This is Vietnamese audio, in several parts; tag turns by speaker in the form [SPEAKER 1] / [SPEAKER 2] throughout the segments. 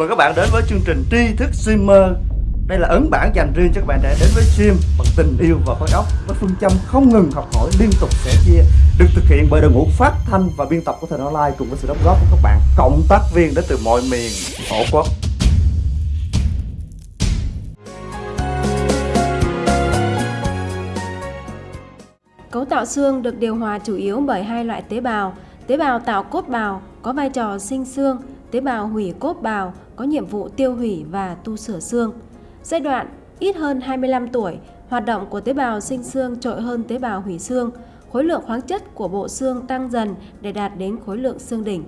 [SPEAKER 1] Mời các bạn đến với chương trình tri thức streamer Đây là ấn bản dành riêng cho các bạn trẻ đến với stream bằng tình yêu và khối óc Với phương châm không ngừng học hỏi liên tục sẻ chia Được thực hiện bởi đội ngũ phát thanh và biên tập của Thời Online Cùng với sự đóng góp của các bạn cộng tác viên đến từ mọi miền tổ quốc
[SPEAKER 2] Cấu tạo xương được điều hòa chủ yếu bởi hai loại tế bào. Tế bào tạo cốt bào có vai trò sinh xương, tế bào hủy cốt bào có nhiệm vụ tiêu hủy và tu sửa xương. Giai đoạn ít hơn 25 tuổi, hoạt động của tế bào sinh xương trội hơn tế bào hủy xương. Khối lượng khoáng chất của bộ xương tăng dần để đạt đến khối lượng xương đỉnh.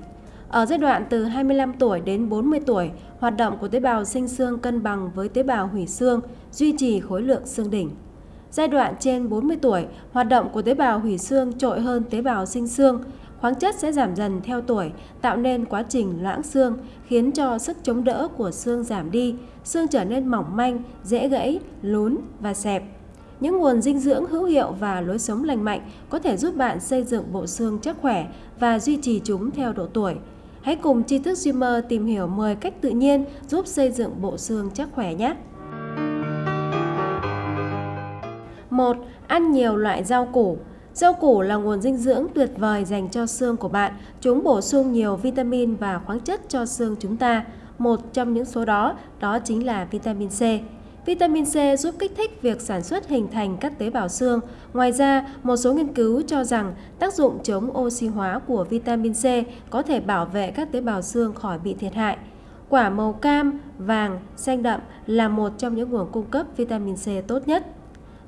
[SPEAKER 2] Ở giai đoạn từ 25 tuổi đến 40 tuổi, hoạt động của tế bào sinh xương cân bằng với tế bào hủy xương, duy trì khối lượng xương đỉnh. Giai đoạn trên 40 tuổi, hoạt động của tế bào hủy xương trội hơn tế bào sinh xương. Khoáng chất sẽ giảm dần theo tuổi, tạo nên quá trình loãng xương, khiến cho sức chống đỡ của xương giảm đi, xương trở nên mỏng manh, dễ gãy, lún và xẹp. Những nguồn dinh dưỡng hữu hiệu và lối sống lành mạnh có thể giúp bạn xây dựng bộ xương chắc khỏe và duy trì chúng theo độ tuổi. Hãy cùng tri thức Dreamer tìm hiểu 10 cách tự nhiên giúp xây dựng bộ xương chắc khỏe nhé! 1. Ăn nhiều loại rau củ Rau củ là nguồn dinh dưỡng tuyệt vời dành cho xương của bạn. Chúng bổ sung nhiều vitamin và khoáng chất cho xương chúng ta. Một trong những số đó, đó chính là vitamin C. Vitamin C giúp kích thích việc sản xuất hình thành các tế bào xương. Ngoài ra, một số nghiên cứu cho rằng tác dụng chống oxy hóa của vitamin C có thể bảo vệ các tế bào xương khỏi bị thiệt hại. Quả màu cam, vàng, xanh đậm là một trong những nguồn cung cấp vitamin C tốt nhất.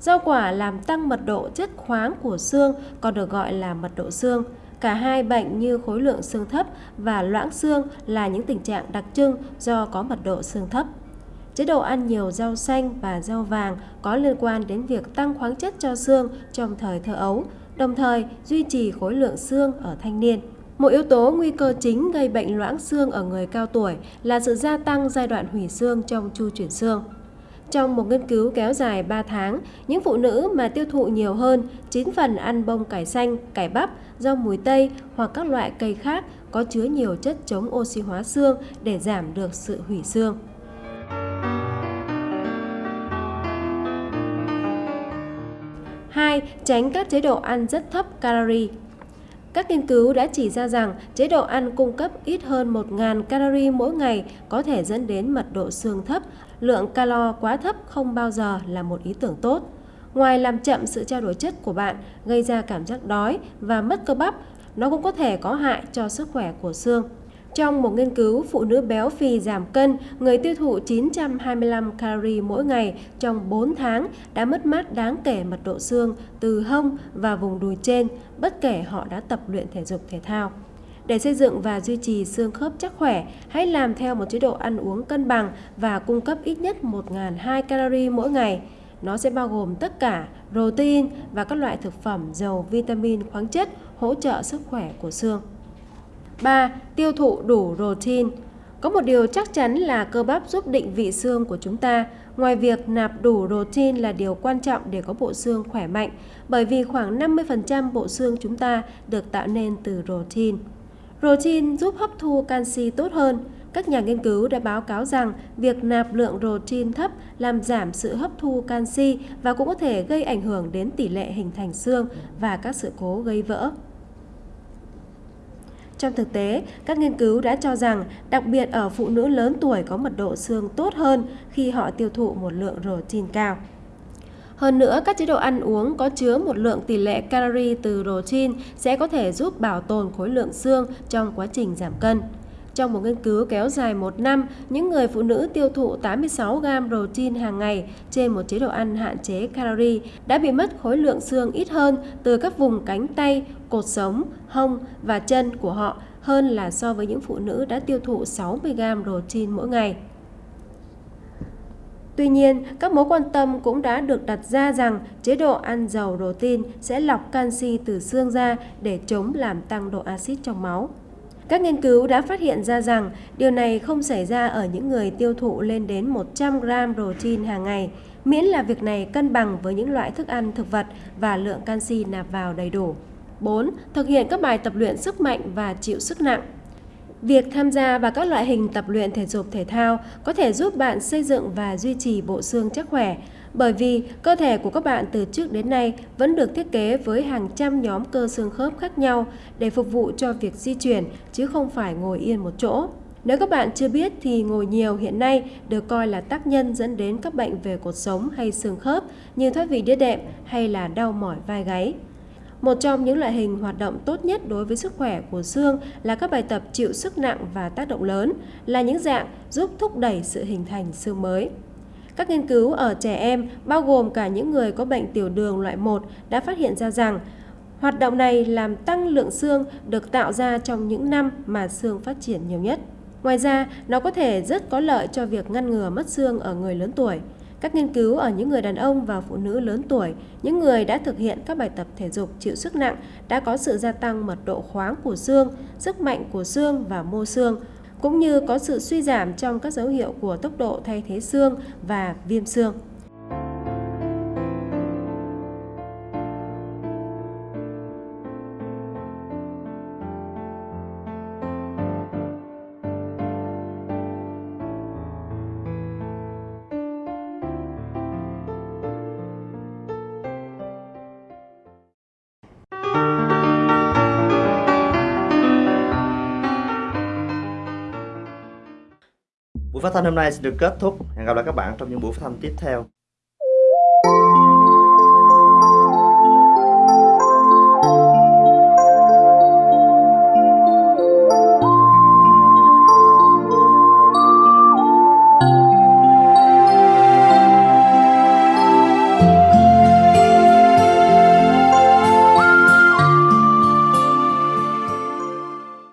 [SPEAKER 2] Rau quả làm tăng mật độ chất khoáng của xương, còn được gọi là mật độ xương. Cả hai bệnh như khối lượng xương thấp và loãng xương là những tình trạng đặc trưng do có mật độ xương thấp. Chế độ ăn nhiều rau xanh và rau vàng có liên quan đến việc tăng khoáng chất cho xương trong thời thơ ấu, đồng thời duy trì khối lượng xương ở thanh niên. Một yếu tố nguy cơ chính gây bệnh loãng xương ở người cao tuổi là sự gia tăng giai đoạn hủy xương trong chu chuyển xương. Trong một nghiên cứu kéo dài 3 tháng, những phụ nữ mà tiêu thụ nhiều hơn 9 phần ăn bông cải xanh, cải bắp, rau mùi tây hoặc các loại cây khác có chứa nhiều chất chống oxy hóa xương để giảm được sự hủy xương. Hai, tránh các chế độ ăn rất thấp calorie. Các nghiên cứu đã chỉ ra rằng chế độ ăn cung cấp ít hơn 1.000 calorie mỗi ngày có thể dẫn đến mật độ xương thấp, lượng calo quá thấp không bao giờ là một ý tưởng tốt. Ngoài làm chậm sự trao đổi chất của bạn, gây ra cảm giác đói và mất cơ bắp, nó cũng có thể có hại cho sức khỏe của xương. Trong một nghiên cứu, phụ nữ béo phì giảm cân, người tiêu thụ 925 calorie mỗi ngày trong 4 tháng đã mất mát đáng kể mật độ xương từ hông và vùng đùi trên, bất kể họ đã tập luyện thể dục thể thao. Để xây dựng và duy trì xương khớp chắc khỏe, hãy làm theo một chế độ ăn uống cân bằng và cung cấp ít nhất 1.200 calorie mỗi ngày. Nó sẽ bao gồm tất cả protein và các loại thực phẩm giàu vitamin khoáng chất hỗ trợ sức khỏe của xương. 3. Tiêu thụ đủ protein Có một điều chắc chắn là cơ bắp giúp định vị xương của chúng ta. Ngoài việc nạp đủ protein là điều quan trọng để có bộ xương khỏe mạnh, bởi vì khoảng 50% bộ xương chúng ta được tạo nên từ protein. Protein giúp hấp thu canxi tốt hơn. Các nhà nghiên cứu đã báo cáo rằng việc nạp lượng protein thấp làm giảm sự hấp thu canxi và cũng có thể gây ảnh hưởng đến tỷ lệ hình thành xương và các sự cố gây vỡ. Trong thực tế, các nghiên cứu đã cho rằng đặc biệt ở phụ nữ lớn tuổi có mật độ xương tốt hơn khi họ tiêu thụ một lượng protein cao. Hơn nữa, các chế độ ăn uống có chứa một lượng tỷ lệ calorie từ protein sẽ có thể giúp bảo tồn khối lượng xương trong quá trình giảm cân. Trong một nghiên cứu kéo dài một năm, những người phụ nữ tiêu thụ 86 gram protein hàng ngày trên một chế độ ăn hạn chế calorie đã bị mất khối lượng xương ít hơn từ các vùng cánh tay, cột sống, hông và chân của họ hơn là so với những phụ nữ đã tiêu thụ 60 gram protein mỗi ngày. Tuy nhiên, các mối quan tâm cũng đã được đặt ra rằng chế độ ăn giàu protein sẽ lọc canxi từ xương ra để chống làm tăng độ axit trong máu. Các nghiên cứu đã phát hiện ra rằng điều này không xảy ra ở những người tiêu thụ lên đến 100 gram protein hàng ngày, miễn là việc này cân bằng với những loại thức ăn thực vật và lượng canxi nạp vào đầy đủ. 4. Thực hiện các bài tập luyện sức mạnh và chịu sức nặng. Việc tham gia vào các loại hình tập luyện thể dục thể thao có thể giúp bạn xây dựng và duy trì bộ xương chắc khỏe, bởi vì cơ thể của các bạn từ trước đến nay vẫn được thiết kế với hàng trăm nhóm cơ xương khớp khác nhau để phục vụ cho việc di chuyển chứ không phải ngồi yên một chỗ. Nếu các bạn chưa biết thì ngồi nhiều hiện nay được coi là tác nhân dẫn đến các bệnh về cột sống hay xương khớp như thoát vị đĩa đệm hay là đau mỏi vai gáy. Một trong những loại hình hoạt động tốt nhất đối với sức khỏe của xương là các bài tập chịu sức nặng và tác động lớn, là những dạng giúp thúc đẩy sự hình thành xương mới. Các nghiên cứu ở trẻ em, bao gồm cả những người có bệnh tiểu đường loại 1, đã phát hiện ra rằng hoạt động này làm tăng lượng xương được tạo ra trong những năm mà xương phát triển nhiều nhất. Ngoài ra, nó có thể rất có lợi cho việc ngăn ngừa mất xương ở người lớn tuổi. Các nghiên cứu ở những người đàn ông và phụ nữ lớn tuổi, những người đã thực hiện các bài tập thể dục chịu sức nặng đã có sự gia tăng mật độ khoáng của xương, sức mạnh của xương và mô xương, cũng như có sự suy giảm trong các dấu hiệu của tốc độ thay thế xương và viêm xương.
[SPEAKER 1] phát thanh hôm nay sẽ được kết thúc. Hẹn gặp lại các bạn trong những buổi phát thanh tiếp theo.